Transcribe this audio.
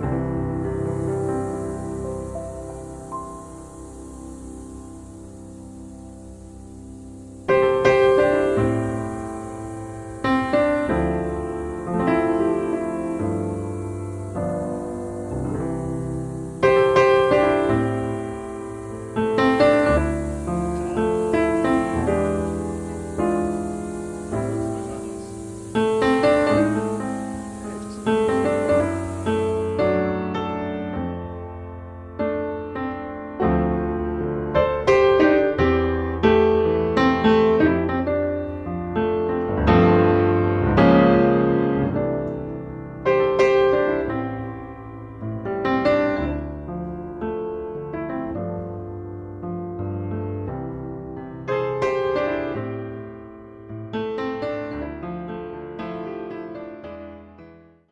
Bye.